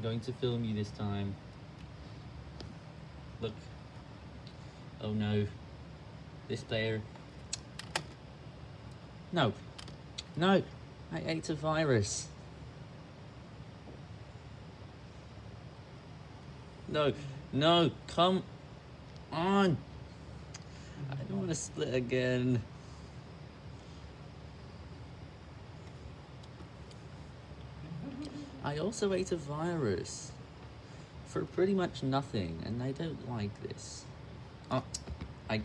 I'm going to film you this time. Look. Oh no. This player. No. No. I ate a virus. No. No. Come on. I don't want to split again. I also ate a virus for pretty much nothing, and I don't like this. Oh.